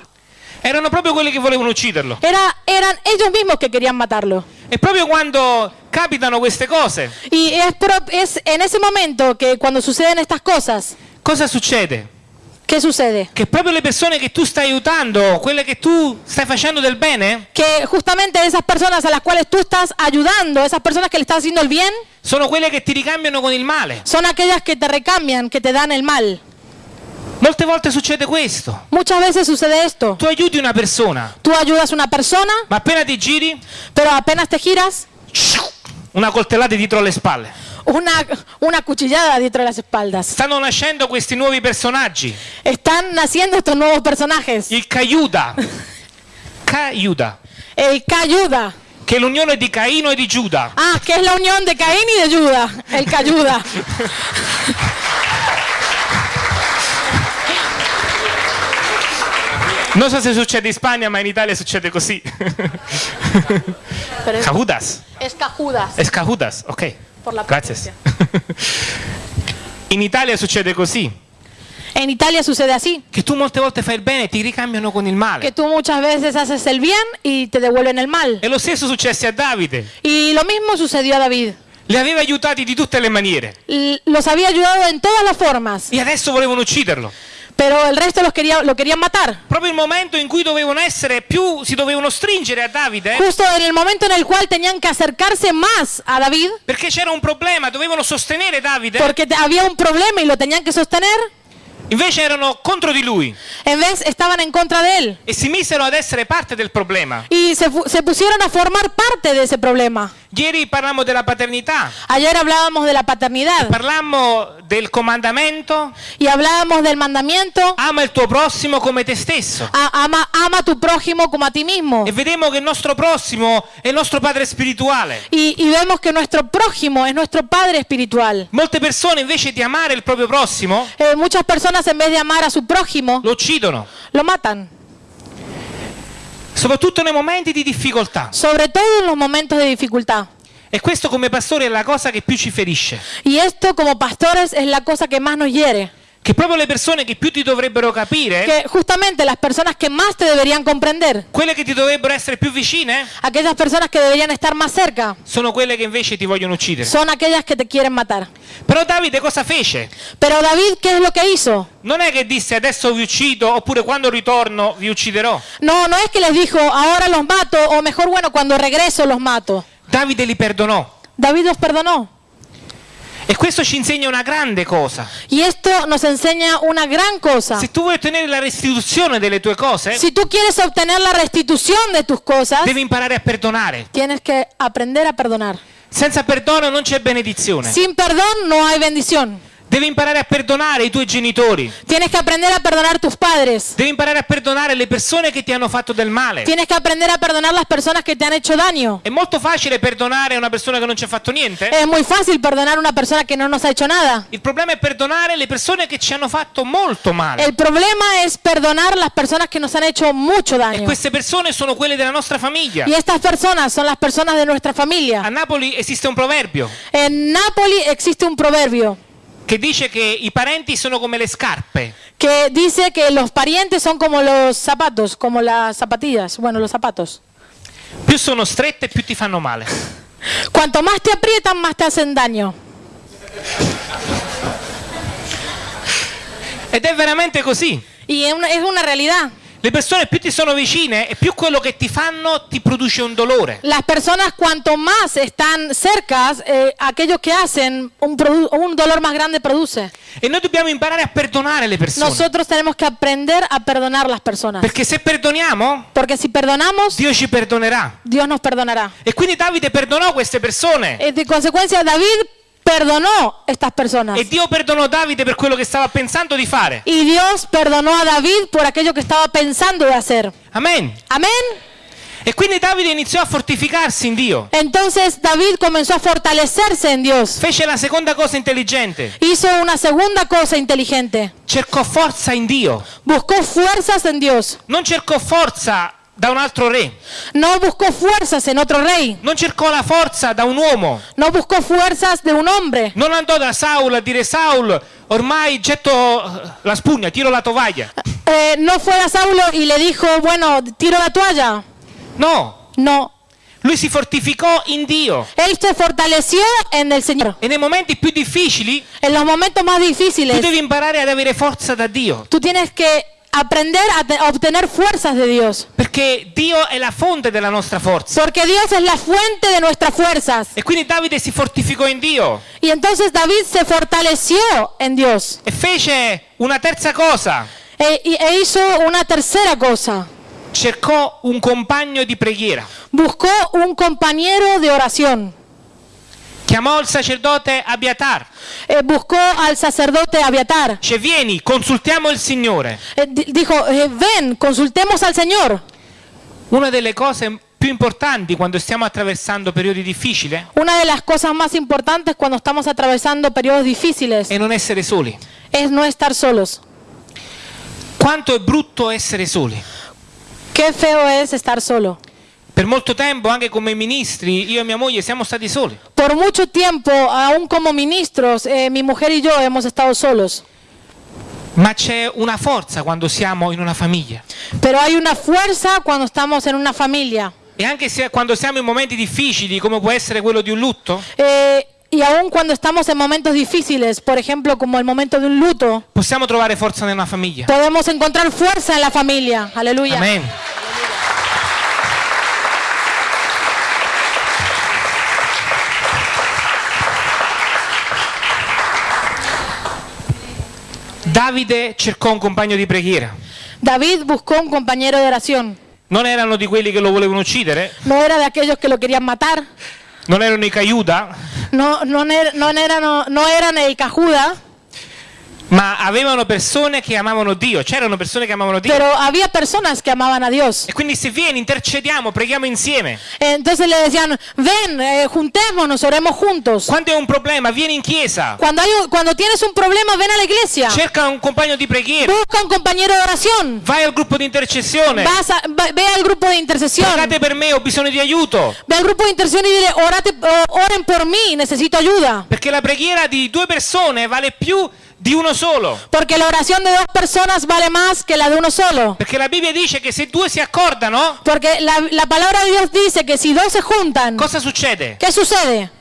Erano proprio quelli che volevano ucciderlo. Era, eran ellos mismos que querían matarlo. E proprio quando capitano queste cose, Y es, pro- es en ese momento que cuando suceden estas cosas, cosa succede? ¿qué sucede? Che proprio le persone che tu stai aiutando, quelle che tu stai facendo del bene, Que justamente esas personas a las cuales tú estás ayudando, esas personas que le estás haciendo el bien, sono quelle che ti ricambiano con il male. son aquellas que te recambian, que te dan el mal. Molte volte succede questo. Muchas veces sucede esto. Tu aiuti una persona, Tú ayudas a una persona, ma appena ti giri, pero apenas te giras, una coltellata dietro le spalle. una, una cuchillada dietro las espaldas. Stanno nascendo questi nuovi personaggi. Están naciendo estos nuevos personajes. Il Caiuda. Caiuda. El Cayuda. Che è l'unione di Caino e di Giuda. Ah, es la unión de Caín y de Juda. El Cayuda. *laughs* Non so se succede in Spagna, ma in Italia succede così. Pero es, Cajudas. es Cajudas. Es Cajudas, ok. Por la Gracias. In *laughs* Italia succede così, En Italia sucede así. che tu molte volte fai il bene e ti ricambiano con il Que male. tú muchas veces haces el bien y te devuelven el mal. E lo stesso successe a Davide. Y lo mismo sucedió a David. Li aveva aiutati di tutte le maniere L- Los había ayudado en todas las formas, e adesso volevano ucciderlo. Pero el resto los quería, lo querían matar. Proprio il momento in cui dovevano essere più, si dovevano stringere a Davide, Justo en el momento en el cual tenían que acercarse más a David, perché c'era un problema, dovevano sostenere Davide, porque te- había un problema y lo tenían que sostener, invece erano contro di lui en vez estaban en contra de él. e si misero ad essere parte del problema. Y se, fu- se pusieron a formar parte de ese problema. Ieri parlammo della paternità, Ayer hablábamos de la paternidad parlammo del comandamento, y hablábamos del mandamiento, ama il tuo prossimo come te stesso. a- ama, ama tu prójimo como a ti mismo. E vediamo che il nostro prossimo è il nostro padre spirituale. Y, y vemos que nuestro prójimo es nuestro Padre espiritual. Molte persone invece di amare il proprio prossimo Eh, muchas personas en vez de amar a su prójimo, lo uccidono, lo matan. soprattutto nei momenti di difficoltà. Sobre todo en los momentos de dificultad. E questo come pastore è la cosa che più ci ferisce. Y esto como pastores es la cosa que más nos hiere. Che proprio le persone che più ti dovrebbero capire, Que justamente las personas que más te deberían comprender, quelle che ti dovrebbero essere più vicine, aquellas personas que deberían estar más cerca, sono quelle che invece ti vogliono uccidere. son aquellas que te quieren matar. Però Davide cosa fece? Pero David, ¿qué es lo que hizo? Non è che disse adesso vi uccido oppure quando ritorno vi ucciderò. No, no es que les dijo, ahora los mato, o mejor, bueno, cuando regreso los mato. Davide li perdonò. David los perdonó. E questo ci insegna una grande cosa. Y esto nos enseña una gran cosa. Se tu vuoi ottenere la restituzione delle tue cose, Si tú quieres obtener la restitución de tus cosas, devi imparare a perdonare. tienes que aprender a perdonar. Senza perdono non c'è benedizione. Sin perdón no hay bendición. Devi imparare a perdonare i tuoi genitori. Tienes que aprender a perdonar tus padres. Devi imparare a perdonare le persone che ti hanno fatto del male. Tienes que aprender a perdonar las personas que te han hecho daño. È molto facile perdonare una persona che non ci ha fatto niente. Es muy fácil perdonar a una persona que no nos ha hecho nada. Il problema è perdonare le persone che ci hanno fatto molto male. El problema es perdonar las personas que nos han hecho mucho E daño. queste persone sono quelle della nostra famiglia. Y estas personas son las personas de nuestra A familia. Napoli esiste un proverbio En Nápoli existe un proverbio che dice che i parenti sono come le scarpe. que dice que los parientes son como los zapatos, como las zapatillas. Bueno, los zapatos. Più sono strette, più ti fanno male. Cuanto más te aprietan, más te hacen daño. Ed è veramente così. Y es una, es una realidad. Le persone più ti sono vicine e più quello che ti fanno ti produce un dolore. Las personas cuanto más están cercas, eh, aquellos que hacen un, un dolor más grande produce. E noi dobbiamo imparare a perdonare le persone. Nosotros tenemos que aprender a perdonar las personas. Perché se perdoniamo, Porque si perdonamos, Dio ci perdonerà. Dios nos perdonará. E quindi Davide perdonò queste persone. Eh, De consecuencia, David perdonó estas personas. E Dio perdonò Davide per quello che stava pensando di fare. Y Dios perdonó a David por aquello que estaba pensando de hacer. Amen. Amén. E quindi Davide iniziò a fortificarsi in Dio. Entonces David comenzó a fortalecerse en Dios. Fece la seconda cosa intelligente. Hizo una segunda cosa inteligente. Cercò forza in Dio. Buscó fuerzas en Dios. Non cercò forza da un altro re. No buscó fuerzas en otro rey. Non cercò la forza da un uomo. No buscó fuerzas de un hombre. Non andò da Saul a dire Saul, ormai getto eh, la spugna, tiro la tovaglia. Eh, no fue a Saulo y le dijo, bueno, tiro la toalla. No, No. lui si fortificò in Dio. Él se fortaleció en el Señor. E nei momenti più difficili En los momentos más tu difíciles, devi imparare ad avere forza da Dio. tú tienes que aprender a, te- a obtener fuerzas de Dios. Perché Dio è la fonte della nostra forza. Porque Dios es la fuente de nuestras fuerzas. E quindi Davide si fortificò in Dio Y entonces David se fortaleció en Dios. e fece una terza cosa. E, e hizo una tercera cosa. Cercò un compagno di preghiera. Buscó un compañero de oración. Chiamò il sacerdote Abiatar. eh, buscó al sacerdote Abiatar. Dice, vieni, consultiamo il Signore. Di- dijo, ven, consultemos al Señor. Una delle cose più importanti quando stiamo attraversando periodi difficili Una de las cosas más importantes cuando estamos atravesando periodos difíciles è non essere soli. es no estar solos. Quanto è brutto essere soli. Qué feo es estar solo. Per molto tempo, anche come ministri, io e mia moglie siamo stati soli. Por mucho tiempo, aún como ministros, eh, mi mujer y yo hemos estado solos. Ma c'è una forza quando siamo in una famiglia. Pero hay una fuerza cuando estamos en una familia. E anche se quando siamo in momenti difficili, come può essere quello di un lutto, Eh, y aún cuando estamos en momentos difíciles, por ejemplo, como el momento de un luto, possiamo trovare forza nella famiglia. podemos encontrar fuerza en la familia. Aleluya. Amen. Davide cercò un compagno di preghiera. David buscó un compañero de oración. Non erano di quelli che lo volevano uccidere, No era de aquellos que lo querían matar. non erano i Caiuta, No, no, er- no eran, no eran el Cajuda, ma avevano persone che amavano Dio, c'erano persone che amavano Dio. pero había personas que amaban a Dios. E quindi se vieni, intercediamo, preghiamo insieme. Entonces le decían, ven, eh, juntémonos, oremos juntos. Quando hai un problema, vieni in chiesa, Cuando, hay un- cuando tienes un problema, ven a la iglesia. cerca un compagno di preghiera, Busca un compañero de oración. vai al gruppo di intercessione, Vas a- va- ve al grupo de intercesión. pregate per me, ho bisogno di aiuto. Ve al grupo de intercesión y dile, "Orate- oren por mí, necesito ayuda. Perché la preghiera di due persone vale più di uno solo. Porque la oración de dos personas vale más que la de uno solo. Perché la Bibbia dice che se due si accordano, Porque la, la palabra de Dios dice que si dos se juntan, cosa succede? ¿qué sucede?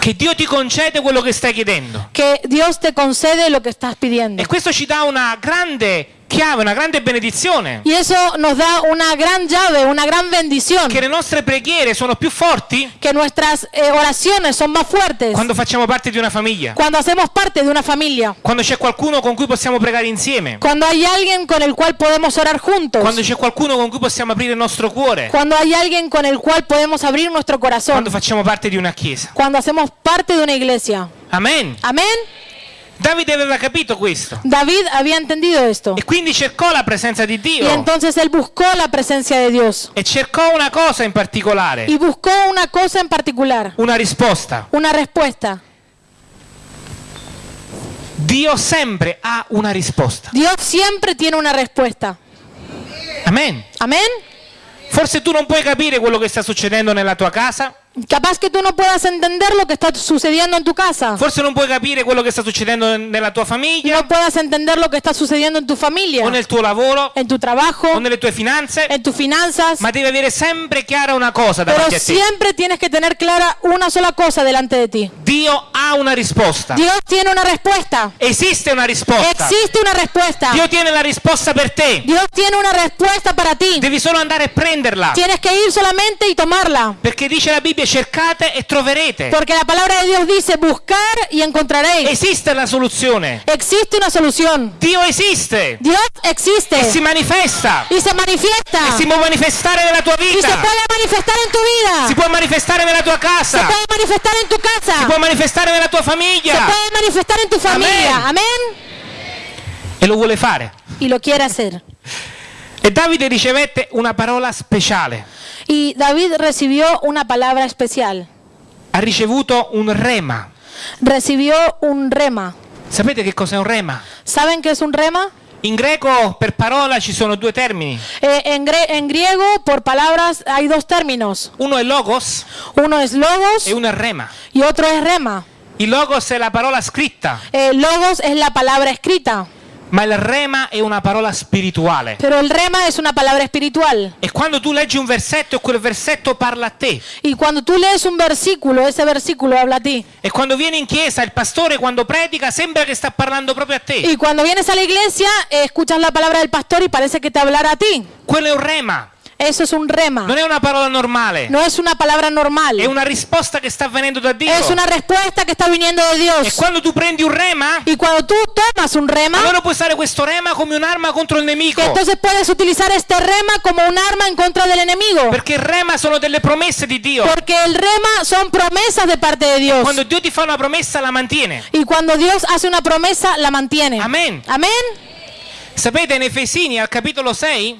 Che Dio ti concede quello che stai chiedendo. Que Dios te concede lo que estás pidiendo. E questo ci dà una grande chiave, una grande benedizione. Y eso nos da una gran llave, una gran bendición. Che le nostre preghiere sono più forti Que nuestras eh, oraciones son más fuertes quando facciamo parte di una famiglia. cuando hacemos parte de una familia. Quando c'è qualcuno con cui possiamo pregare insieme. Cuando hay alguien con el cual podemos orar juntos. Quando c'è qualcuno con cui possiamo aprire il nostro cuore. Cuando hay alguien con el cual podemos abrir nuestro corazón. Quando facciamo parte di una chiesa. Cuando hacemos parte de una iglesia. Amen. Amén. Davide aveva capito questo. David había entendido esto. E quindi cercò la presenza di Y Dio. entonces él buscó la presencia de Dios. E cercò una cosa in particolare. Y buscó una cosa en particular. Una risposta. Una respuesta. Dio sempre ha una risposta. Dios siempre tiene una respuesta. Amen. Amén. Forse tu non puoi capire quello che sta succedendo nella tua casa. Capaz que tú no puedas entender lo que está sucediendo en tu casa. Forse non puoi capire quello che sta succedendo nella tua famiglia. No puedas entender lo que está sucediendo en tu familia. O nel tuo lavoro. En tu trabajo. O nelle tue finanze. En tus finanzas. Ma devi avere sempre chiara una cosa Pero davanti a te. siempre tienes que tener clara una sola cosa delante de ti. Dio ha una risposta. Dios tiene una respuesta. Esiste una risposta. Existe una respuesta. Dio tiene la risposta per te. Dios tiene una respuesta para ti. Devi solo andare a prenderla. Tienes que ir solamente y tomarla. Perché dice la Bibbia cercate e troverete. Porque la palabra de Dios dice buscar y encontraréis. Esiste la soluzione. Existe una solución. Dio esiste. Dios E existe. si manifesta. Y se manifiesta. E si può manifestare nella tua Y se vita. puede manifestar en tu Si vida. può manifestare nella tua Se casa. puede manifestar en tu Si casa. può manifestare nella tua Se famiglia. puede manifestar en tu familia. Amén. E lo vuole fare. Y lo quiere hacer. *laughs* E Davide ricevette una parola speciale. Y David recibió una palabra especial. Ha ricevuto un rema. Recibió un rema. Sapete che cos'è un rema? ¿Saben qué es un rema? In greco per parola ci sono due termini. Eh, en, gre- en griego, por palabras, hay dos términos. Uno è logos Uno es logos e uno è rema. y otro es rema. Il logos è la parola scritta, Eh, logos es la palabra escrita, ma il rema è una parola spirituale. pero el rema es una palabra espiritual. E quando tu leggi un versetto quel versetto parla a te. Y cuando tú lees un versículo, ese versículo habla a ti. E quando vieni in chiesa, il pastore quando predica sembra che sta parlando proprio a te. Y cuando vienes a la iglesia, escuchas la palabra del pastor y parece que te hablara a ti. Quello è un rema. Eso es un rema. Non è una parola normale. No es una palabra normal. È una risposta che sta venendo da Dio. Es una respuesta que está viniendo de E Dios. quando tu prendi un rema, Y cuando tú tomas un rema, allora puoi usare questo rema come un'arma contro il nemico. entonces puedes utilizar este rema como un arma en contra del enemigo. Perché il rema sono delle promesse di Dio. Porque el rema son promesas de parte de Dios. Quando Dio ti fa una promessa la mantiene. Y cuando Dios hace una promesa, la mantiene. Amén. Amén. Sapete in Efesini al capitolo 6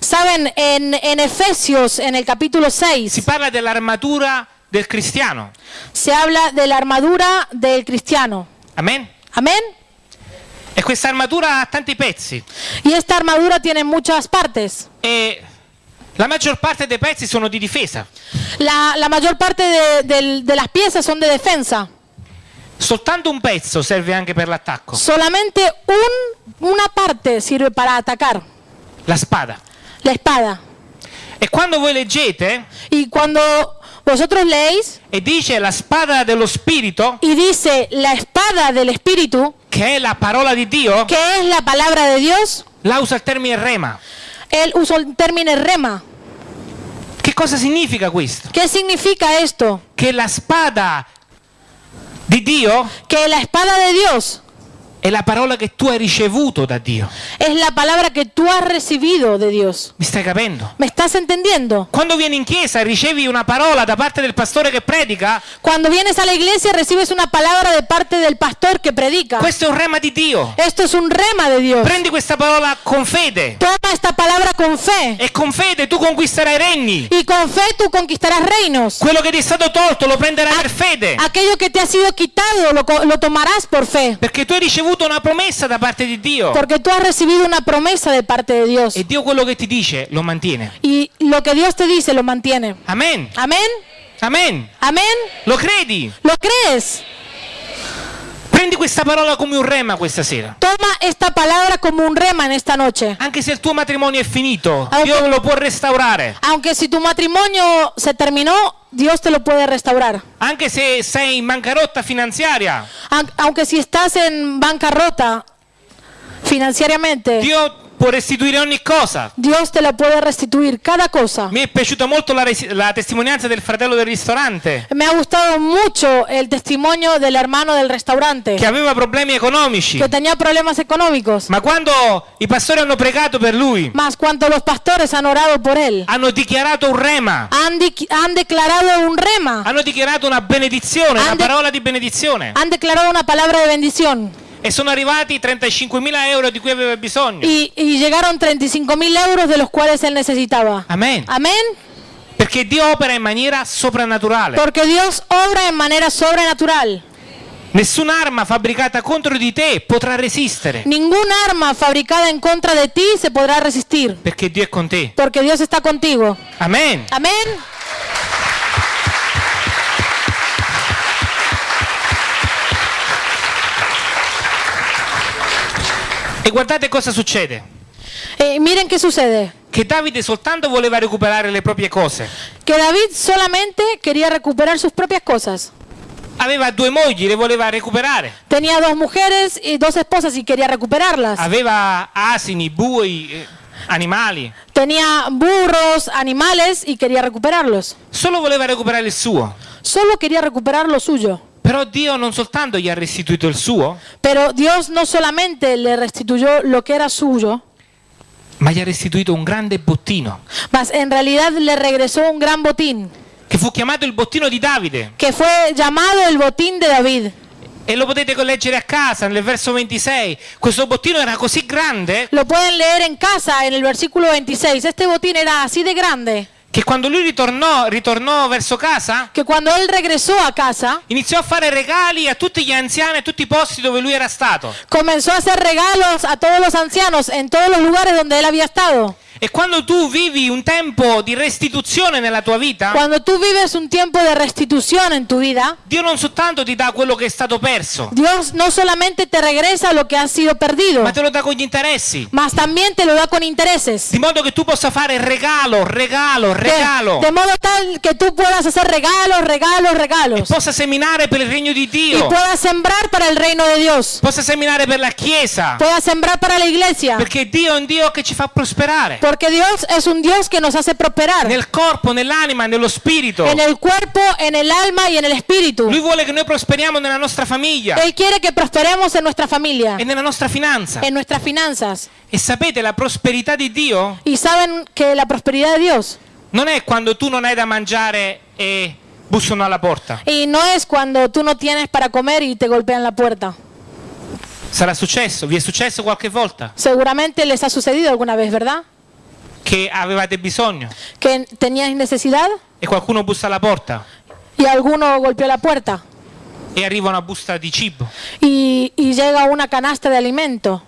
Saben, en, en Efesios, en el capítulo si 6, parla dell'armatura del cristiano. se habla de la armadura del cristiano. Amen. Amén. E questa armatura ha tanti pezzi. Y esta armadura tiene muchas partes. E la maggior parte dei pezzi sono di difesa. La, la mayor parte de, del- de las piezas son de defensa. Soltanto un pezzo serve anche per l'attacco. Solamente un- una parte sirve para atacar, La spada. la espada. E quando voi leggete Y cuando vosotros leéis e dice la spada dello spirito, y dice la espada del Espíritu, che è la parola di Dio, que es la palabra de Dios, la usa il termine rema. él usó el término rema. Che cosa significa questo? ¿Qué significa esto? Che la spada di Dio Que la espada de Dios è la parola che tu hai ricevuto da Dio. es la palabra que tú has recibido de Dios. Mi stai capendo? ¿Me estás entendiendo? Quando vieni in chiesa e ricevi una parola da parte del pastore che predica, Cuando vienes a la iglesia recibes una palabra de parte del pastor que predica. questo è un rema di Dio. Esto es un rema de Dios. Prendi questa parola con fede Toma esta palabra con fe. e con fede tu conquisterai regni. Y con fe tú conquistarás reinos. Quello che ti è stato tolto lo prenderai per fede. Aquello que te ha sido quitado lo, co- lo tomarás por fe. Perché tu hai ricevuto una promessa da parte di Dio. Porque tú has recibido una promesa de parte de Dios. E Dio quello che ti dice lo mantiene. Y lo que Dios te dice lo mantiene. Amen. Amén. Amen. Amén. Lo credi? ¿Lo crees? Prendi questa parola come un rema questa sera. Toma esta palabra como un rema en esta noche. Anche se il tuo matrimonio è finito, Aunque- Dio lo può restaurare. Aunque si tu matrimonio se terminó, Dios te lo puede restaurar. Anche se sei in bancarotta finanziaria, Aun- Aunque si estás en bancarrota financieramente, Dio può restituire ogni cosa. Dios te la puede restituir cada cosa. Mi è piaciuta molto la, la testimonianza del fratello del ristorante Me ha gustado mucho el testimonio del hermano del restaurante che aveva problemi economici. que tenía problemas económicos. Ma quando i pastori hanno pregato per lui, Más cuanto los pastores han orado por él, hanno dichiarato un rema, han, di- han declarado un rema, hanno dichiarato una benedizione, una Han de- parola di benedizione. han declarado una palabra de bendición E sono arrivati 35.000 euro di cui aveva bisogno. y, y llegaron 35 mil euros de los cuales él necesitaba. Amen. Amén. Perché Dio opera in maniera soprannaturale. Porque Dios obra en manera sobrenatural. Nessun'arma fabbricata contro di te potrà resistere. Ningún arma fabricada en contra de ti se podrá resistir. Perché Dio è con te. Porque Dios está contigo. Amen. Amén. E guardate cosa succede. Eh, miren qué sucede. Che Davide soltanto voleva recuperare le proprie cose. Que David solamente quería recuperar sus propias cosas. Aveva due mogli, le voleva recuperare. Tenía dos mujeres y dos esposas y quería recuperarlas. Aveva asini, bui, eh, animali. Tenía burros, animales y quería recuperarlos. Solo voleva recuperare il suo. Solo quería recuperar lo suyo. Però Dio non soltanto gli ha restituito il suo, Pero Dios no solamente le restituyó lo que era suyo, ma gli ha restituito un grande bottino, mas en realidad le regresó un gran botín, che fu chiamato il bottino di Davide. que fue llamado el botín de David. E lo potete leggere a casa nel verso 26. Questo bottino era così grande Lo pueden leer en casa en el versículo 26. Este botín era así de grande che quando lui ritornò, ritornò verso casa, que cuando él regresó a casa, iniziò a fare regali a tutti gli anziani, a tutti i posti dove lui era stato. comenzó a hacer regalos a todos los ancianos en todos los lugares donde él había estado. E quando tu vivi un tempo di restituzione nella tua vita, Cuando tú vives un tiempo de restitución en tu vida, Dio non soltanto ti dà quello che è stato perso, Dios no solamente te regresa lo que ha sido perdido, ma te lo dà con gli interessi. mas también te lo da con intereses. Di modo che tu possa fare regalo, regalo, De, regalo. de modo tal que tú puedas hacer regalos, regalos, E regalos. possa seminare per il regno di Y Dio. puedas sembrar para el reino de Dios. Possa seminare per la Chiesa. Puedas sembrar para la iglesia. Perché Dio è un Dio che ci fa prosperare. Porque Dios es un Dios que nos hace prosperar nel corpo, nell'anima, nello spirito. en el cuerpo, en el alma y en el espíritu. Lui vuole che noi prosperiamo nella nostra famiglia Él quiere que prosperemos en nuestra familia, e nella nostra finanza. en nuestras finanzas. E sapete, la prosperità di Dio Y saben que la prosperidad de Dios non è quando tu non hai da mangiare e bussano alla porta. y no es cuando tú no tienes para comer y te golpean la puerta. Sarà successo, vi è successo qualche volta Seguramente les ha sucedido alguna vez, ¿verdad? Che avevate bisogno Que teníais necesidad e qualcuno bussa alla porta y alguno golpeó la puerta e arriva una busta di cibo. y, llega una canasta de alimento.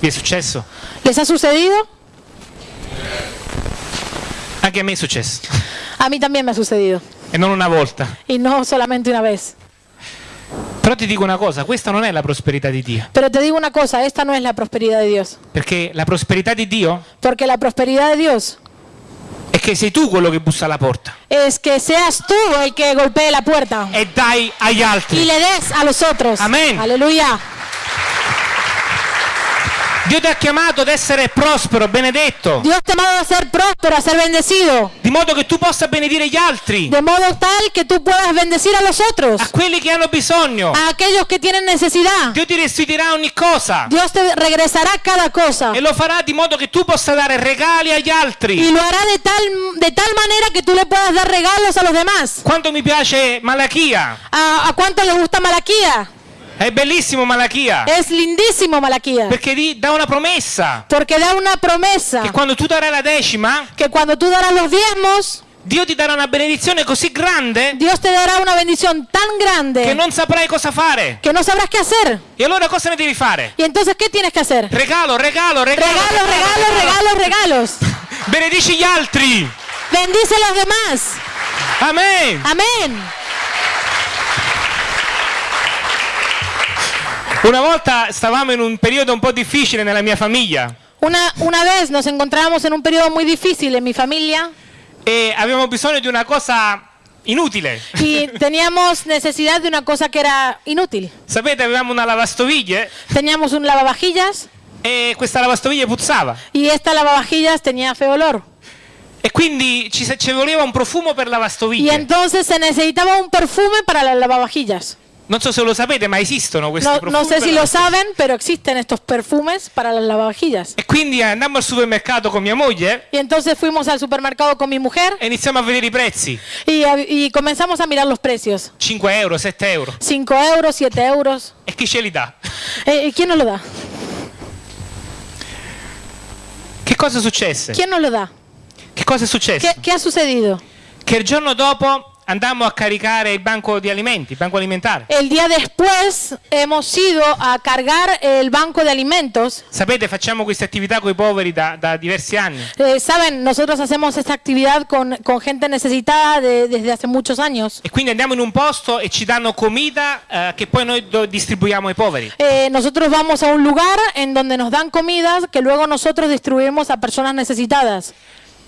Vi è successo? ¿Les ha sucedido? Anche a me è successo. A mí también me ha sucedido. E non una volta. Y no solamente una vez. Però ti dico una cosa, questa non è la prosperità di Dio. Pero te digo una cosa, esta no es la prosperidad de Dios. Perché la prosperità di Dio Porque la prosperidad de Dios è che sei tu quello che bussa alla porta es que seas tú el que golpee la puerta e dai agli y altri. le des a los otros. Amén. Aleluya. Dio ti ha chiamato ad essere prospero, benedetto, Dios te ha llamado a ser próspero, a ser bendecido. di modo che tu possa benedire gli altri, De modo tal que tú puedas bendecir a los otros, a quelli che hanno bisogno. a aquellos que tienen necesidad. Dio ti restituirà ogni cosa Dios te regresará cada cosa e lo farà di modo che tu possa dare regali agli y altri. lo hará de tal, de tal manera que tú le puedas dar regalos a los demás. Quanto mi piace Malachia, ¿A, a cuánto les gusta Malaquía? È bellissimo Malachia, Es lindísimo Malaquía. perché di- dà una promessa Porque da una promesa che quando tu darai la decima, que cuando tú darás los diezmos, Dio ti darà una benedizione così grande Dios te dará una bendición tan che grande non saprai cosa fare. que no sabrás qué hacer. E allora cosa ne devi fare? Y entonces, ¿qué tienes que hacer? Regalo, regalo, regalo. Regalos, regalos, regalos, regalos. Benedici gli altri. Bendice a los demás. Amen. Amén. Una volta stavamo in un periodo un po' difficile nella mia famiglia Una, una vez nos encontrábamos en un periodo muy difícil en mi familia e avevamo bisogno di una cosa inutile. y *laughs* teníamos necesidad de una cosa que era inútil. Sapete, avevamo una lavastoviglie Teníamos un lavavajillas e questa lavastoviglie puzzava. y esta lavavajillas tenía feo olor. E quindi ci, ci voleva un profumo per Y lavastoviglie. entonces se necesitaba un perfume para las lavavajillas. Non so se lo sapete, ma esistono questi No, profumi. no sé per si lo lavastoviglie. saben, pero existen estos perfumes para las lavavajillas. E quindi andammo al supermercato con mia moglie Y entonces fuimos al supermercado con mi mujer e iniziamo a vedere i prezzi. y, y comenzamos a mirar los precios. 5 euro, 7 euro. 5 euros, 7 euros. E chi ce li dà? Eh, ¿Quién nos lo da? Che cosa successe? ¿Quién nos lo da? Che cosa è successo? ¿Qué, qué ha sucedido? Che il giorno dopo andammo a caricare il banco di alimenti, il banco alimentare. El día después hemos ido a cargar el banco de alimentos. Sapete, facciamo queste attività con i poveri da, da diversi anni. Eh, Saben, nosotros hacemos esta actividad con, con gente necesitada de- desde hace muchos años. E quindi andiamo in un posto e ci danno comida eh, che poi noi distribuiamo ai poveri. Eh, nosotros vamos a un lugar en donde nos dan comidas que luego nosotros distribuimos a personas necesitadas.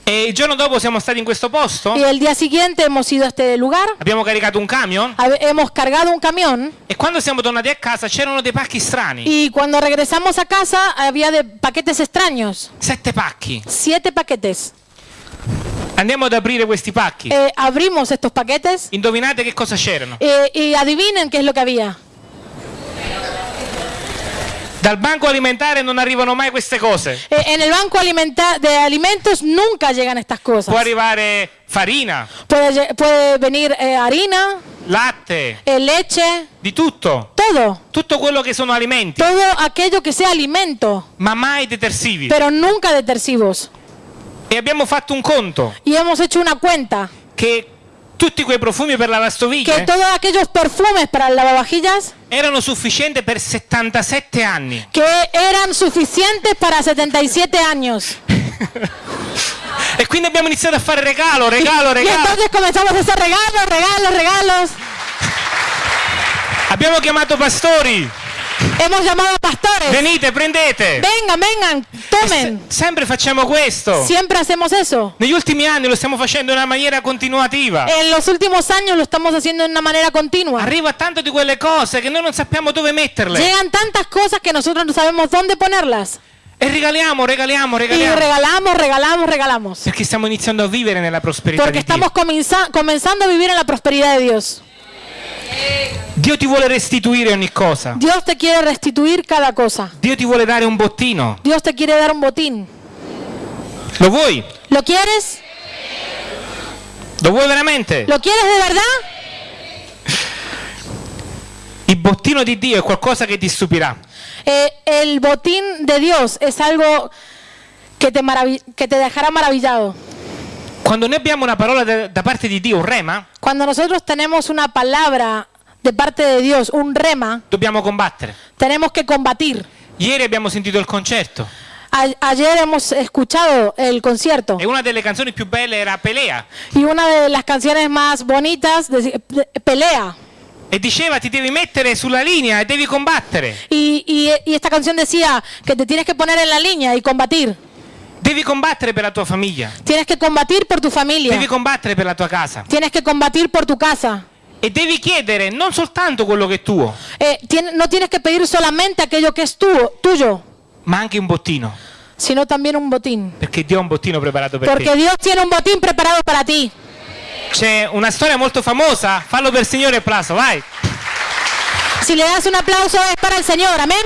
E il giorno dopo siamo stati in questo posto, Y el día siguiente hemos ido a este lugar, abbiamo caricato un camion hab- hemos cargado un camión e quando siamo tornati a casa c'erano dei pacchi strani. y cuando regresamos a casa había de paquetes extraños. Sette pacchi. Siete paquetes. Andiamo ad aprire questi pacchi. Eh, abrimos estos paquetes Indovinate che cosa c'erano? eh, y adivinen qué es lo que había. Dal banco alimentare non arrivano mai queste cose. Eh, en el banco de alimentos nunca llegan estas cosas. Può arrivare farina, Puede, puede venir eh, harina, latte, eh, leche, di tutto. todo. Tutto quello che sono alimenti, Todo aquello que sea alimento, ma mai detersivi. pero nunca detersivos. E abbiamo fatto un conto Y hemos hecho una cuenta che tutti quei profumi per la que lavastoviglie todos aquellos perfumes para lavavajillas erano sufficienti per 77 anni. que eran suficientes para 77 años. *laughs* E quindi abbiamo iniziato a fare regalo, regalo, Y regalo. entonces comenzamos a hacer regalos, regalos, regalos. Abbiamo chiamato pastori. Hemos llamado pastores. Venite, prendete. Vengan, vengan, tomen. Se- sempre facciamo questo. Siempre hacemos eso. Negli ultimi anni lo stiamo facendo in una maniera continuativa. En los últimos años lo estamos haciendo de una manera continua. Arriva tanto di quelle cose che noi non sappiamo dove metterle. Llegan tantas cosas que nosotros no sabemos dónde ponerlas. E regaliamo, regaliamo, Y regaliamo. regalamos, regalamos, regalamos. Perché stiamo iniziando a vivere nella prosperità Porque di estamos comenzando a vivir en la prosperidad de Dios. Dio ti vuole restituire ogni cosa. Dios te quiere restituir cada cosa. Dio ti vuole dare un bottino. Dios te quiere dar un botín. Lo vuoi? ¿Lo quieres? Lo vuoi veramente? ¿Lo quieres de verdad? Il bottino di Dio è qualcosa che ti stupirà. Eh, el botín de Dios es algo que te, que te dejará maravillado. Quando noi abbiamo una parola da, da parte di Dio, un rema, Cuando nosotros tenemos una palabra de parte de Dios, un rema, dobbiamo combattere. tenemos que combatir. Ieri abbiamo sentito il concerto A- ayer hemos escuchado el concierto e una delle canzoni più belle era Pelea y una de las canciones más bonitas, de- de- Pelea. e diceva ti devi mettere sulla linea e devi combattere. Y, y- y esta canción decía que te tienes que poner en la línea y combatir. Devi combattere per la tua famiglia, Tienes que combatir por tu familia. devi combattere per la tua casa Tienes que combatir por tu casa. e devi chiedere non soltanto quello che è tuo, Eh, no tienes que pedir solamente aquello que es tu- tuyo, ma anche un bottino, sino también un botín. perché Dio ha un bottino preparato per Porque te. Dios tiene un botín preparado para ti. C'è una storia molto famosa, fallo per il Signore applauso, vai. Si le das un aplauso es para el Señor, amén.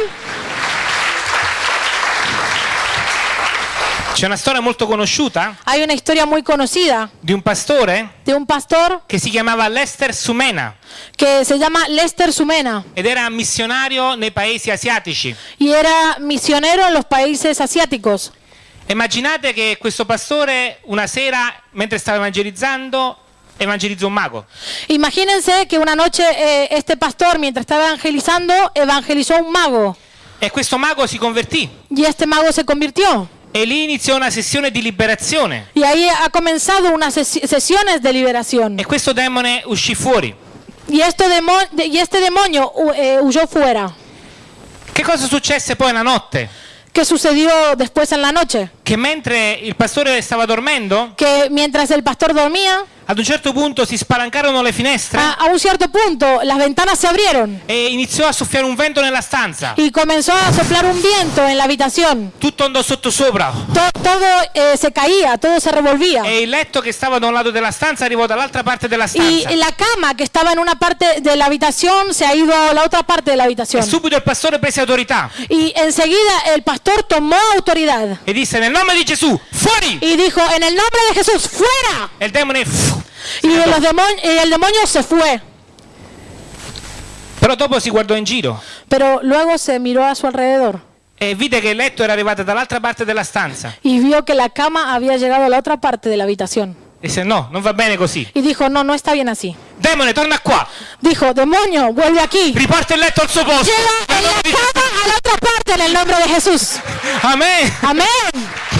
C'è una storia molto conosciuta Hay una historia muy conocida di un pastore de un pastor che si chiamava Lester Sumena que se llama Lester Sumena ed era missionario nei paesi asiatici. y era misionero en los países asiáticos. Immaginate che questo pastore una sera, mentre stava evangelizzando, evangelizza un mago. Imagínense que una noche eh, este pastor, mientras estaba evangelizando, evangelizó a un mago E questo mago si convertì y este mago se convirtió. E lì iniziò una sessione di liberazione Y ahí ha comenzado unas sesi- sesiones de liberación. e questo demone uscì fuori. Y, esto demo- de- y este demonio eh, huyó fuera. Che cosa successe poi la notte? ¿Qué sucedió después en la noche? Che mentre il pastore stava dormendo, Que mientras el pastor dormía, ad un certo punto si spalancarono le finestre a, a un cierto punto las ventanas se abrieron e iniziò a soffiare un vento nella stanza. y comenzó a soplar un viento en la habitación. Tutto andò sotto sopra To- todo eh, se caía, todo se revolvía. e il letto che stava da un lato della stanza arrivò dall'altra parte della Y stanza. la cama que estaba en una parte de la habitación se ha ido a la otra parte de la E habitación. subito il pastore prese autorità Y enseguida el pastor tomó autoridad e disse nel nome di Gesù, fuori! y dijo, en el nombre de Jesús, fuera. E il demone fu- Y, los demon- y el demonio se fue. Però dopo si guardò in giro Pero luego se miró a su alrededor e vide che il letto era arrivato dall'altra parte della stanza. y vio que la cama había llegado a la otra parte de la habitación. Disse no, non va bene così. Y dijo, no, no está bien así. Demone, torna qua. Dijo, demonio, vuelve aquí. Riporta il letto al suo posto. Lleva en la cama a la otra parte en el nombre de Jesús. Amen. Amén.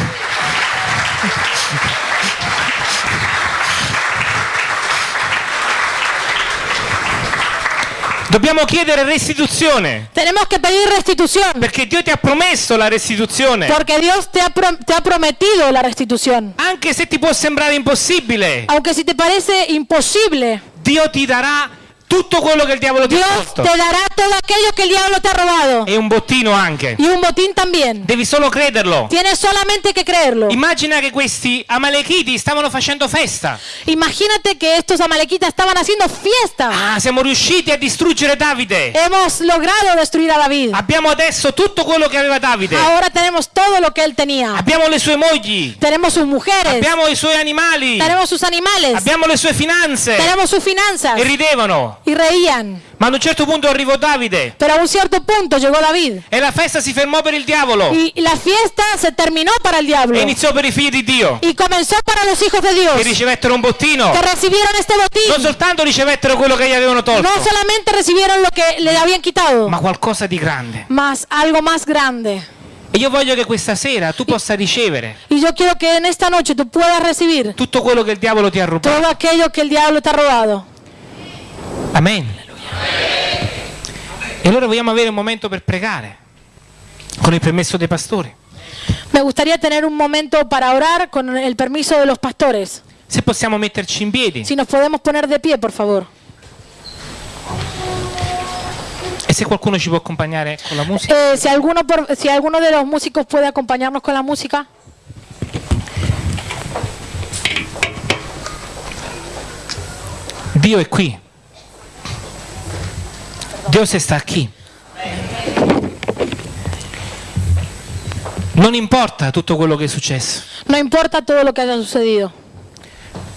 Dobbiamo chiedere restituzione. Tenemos que pedir restitución. Perché Dio ti ha promesso la restituzione. Porque Dios te ha, te ha prometido la restitución. Anche se ti può sembrare impossibile, Aunque si te parece imposible, Dio ti darà tutto quello che il diavolo ti ha Dios tolto. te dará todo aquello que el diablo te ha robado. E un bottino anche. Y un botín también. Devi solo crederlo. Tienes solamente que creerlo. Immagina che questi amalechiti stavano facendo festa. Imagínate que estos amalequitas estaban haciendo fiesta. Ah, siamo riusciti a distruggere Davide. Hemos logrado destruir a David. Abbiamo adesso tutto quello che aveva Davide. Ahora tenemos todo lo que él tenía. Abbiamo le sue mogli. Tenemos sus mujeres. Abbiamo i suoi animali. Tenemos sus animales. Abbiamo le sue finanze. Tenemos sus finanzas. E ridevano. Y reían. Ma ad un certo punto arrivò Davide. Pero a un cierto punto llegó David. E la festa si fermò per il diavolo. Y la fiesta se terminó para el diablo. E iniziò per i figli di Dio. Y comenzó para los hijos de Dios. Che ricevettero un bottino. Que recibieron este Non botín. soltanto ricevettero quello che gli avevano tolto. No solamente recibieron lo que le habían quitado. Ma qualcosa di grande. Más algo más grande. E io voglio che questa sera tu possa ricevere Y yo quiero que en esta noche tú puedas recibir tutto quello che il diavolo ti ha rubato. todo aquello que el diablo te ha robado. Amen. E allora vogliamo avere un momento per pregare, con il permesso dei pastori. Me gustaría tener un momento para orar con el permiso de los pastores. Se possiamo metterci in piedi Si nos podemos poner de pie, por favor. E se qualcuno ci può accompagnare con la musica? Eh, si, alguno por- si alguno de los músicos puede acompañarnos con la música. Dio è qui. Dios sta qui. Non importa tutto quello che è successo, No importa todo lo que haya sucedido.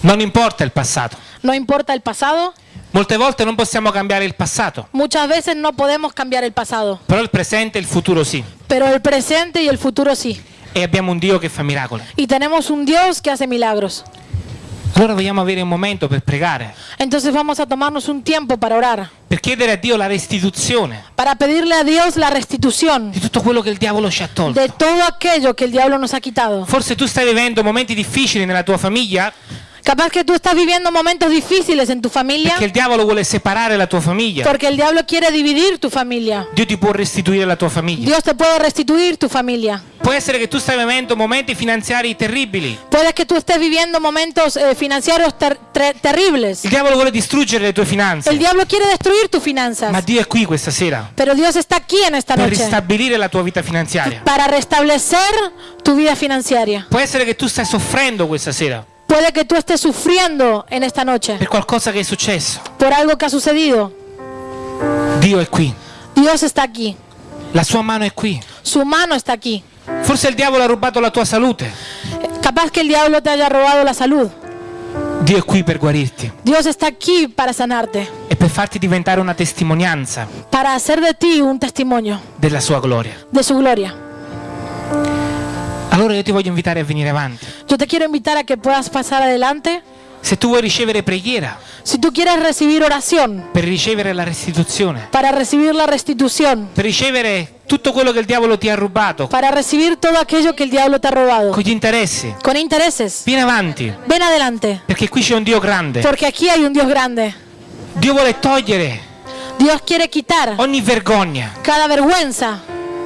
non importa il passato. No importa el pasado. Molte volte non possiamo cambiare il passato, Muchas veces no podemos cambiar el pasado. però il presente e il futuro sì. Pero el presente y el futuro sí. E abbiamo un Dio che fa miracoli. Y tenemos un Dios que hace milagros. Allora vogliamo avere un momento per pregare, Entonces vamos a tomarnos un tiempo para orar. per chiedere a Dio la restituzione Para pedirle a Dios la restitución di tutto quello che il diavolo ci ha tolto. de todo aquello que el diablo nos ha quitado. Forse tu stai vivendo momenti difficili nella tua famiglia Capaz que tú estás viviendo momentos difíciles en tu familia perché il diavolo vuole separare la tua famiglia. porque el diablo quiere dividir tu familia. Dio ti può restituire la tua famiglia. Dios te puede restituir tu familia. Può essere che tu stai vivendo momenti finanziari terribili. Puede que tú estés viviendo momentos eh, financieros ter- tre- terribles. Il diavolo vuole distruggere le tue El finanze. diablo quiere destruir tus Ma finanzas. Dio è qui questa sera Pero Dios está aquí en esta per noche ristabilire la tua vita finanziaria. para restablecer tu vida financiera. Può essere che tu stai soffrendo questa sera Puede que tú estés sufriendo en esta noche per qualcosa che è successo. por algo que ha sucedido. Dio è qui. Dios está aquí. La sua mano è qui. Su mano está aquí. Forse il diavolo ha rubato la tua salute. Capaz que el diablo te haya robado la salud. Dio è qui per guarirti Dios está aquí para sanarte, e per farti diventare una testimonianza para hacer de ti un testimonio della sua gloria. de su gloria. Allora io ti voglio invitare a venire avanti. Yo te quiero invitar a que puedas pasar adelante. Se tu vuoi ricevere preghiera. Si tú quieres recibir oración. Per ricevere la restituzione, para recibir la restitución, per ricevere tutto quello che il diavolo ti ha rubato. Para recibir todo aquello que el diablo te ha robado, con gli interessi, con intereses, vieni avanti, ven adelante, perché qui c'è un Dio grande. porque aquí hay un Dios grande. Dio vuole togliere Dios quiere quitar ogni vergogna. cada vergüenza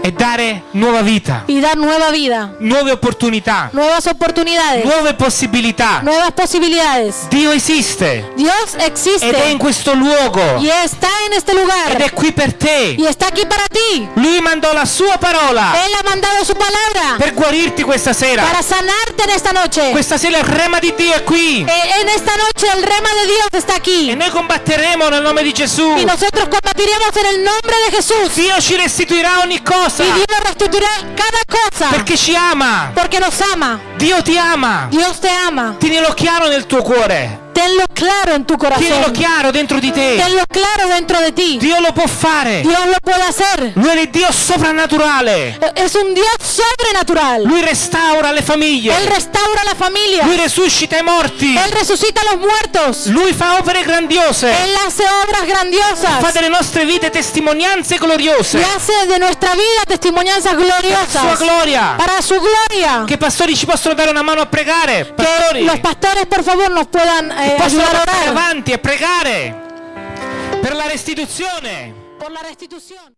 e dare nuova vita, y dar nueva vida, nuove opportunità, nuevas oportunidades, nuove possibilità. nuevas posibilidades. Dio esiste Dios ed è in existe questo luogo y está en este ed lugar è qui per te. y está aquí para ti. Lui mandò la sua parola Él ha mandado su palabra per guarirti questa sera. para sanarte en esta noche. Questa sera il rema di Dio è qui Eh, En esta noche el rema de Dios está e aquí noi combatteremo nel nome di Gesù. y nosotros combatiremos en el nombre de Jesús Dio ci restituirà ogni cosa y Dios restituirá cada cosa perché ci ama. porque nos ama. Dio ti ama. Dios te ama. Tienilo chiaro nel tuo cuore. Tenlo claro en tu Tienilo corazón. chiaro dentro di te. Tenlo claro dentro de ti. Dio lo può fare. Dios lo puede hacer. Lui è Dio soprannaturale. Es un Dios sobrenatural. Lui restaura le Él famiglie. restaura la familia. Lui resuscita i morti. Él resucita los muertos. Lui fa opere grandiose. Él hace obras Fa grandiosas. delle nostre vite testimonianze gloriose. Y hace de nuestra vida testimonianzas Sua gloriosas. gloria. Para su gloria. I pastori ci possono dare una mano a pregare. Que Pastori. los pastores, por favor, nos puedan eh, possono ayudar a passare orar avanti e pregare per la restituzione. por la restitución.